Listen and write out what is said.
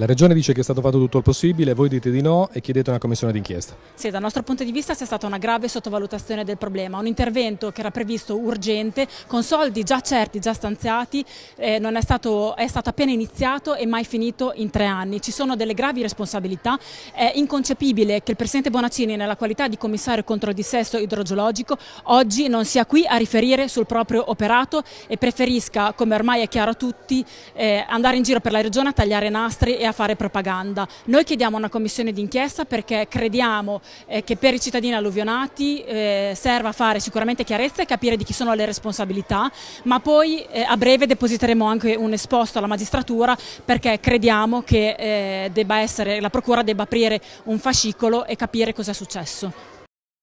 La Regione dice che è stato fatto tutto il possibile, voi dite di no e chiedete una commissione d'inchiesta. Sì, dal nostro punto di vista c'è stata una grave sottovalutazione del problema, un intervento che era previsto urgente, con soldi già certi, già stanziati, eh, è, stato, è, stato, appena iniziato e mai finito in tre anni. Ci sono delle gravi responsabilità, è inconcepibile che il Presidente Bonaccini nella qualità di commissario contro il dissesto idrogeologico oggi non sia qui a riferire sul proprio operato e preferisca, come ormai è chiaro a tutti, eh, andare in giro per la Regione a tagliare nastri e a fare propaganda. Noi chiediamo una commissione d'inchiesta perché crediamo eh, che per i cittadini alluvionati eh, serva fare sicuramente chiarezza e capire di chi sono le responsabilità, ma poi eh, a breve depositeremo anche un esposto alla magistratura perché crediamo che eh, essere, la Procura debba aprire un fascicolo e capire cosa è successo.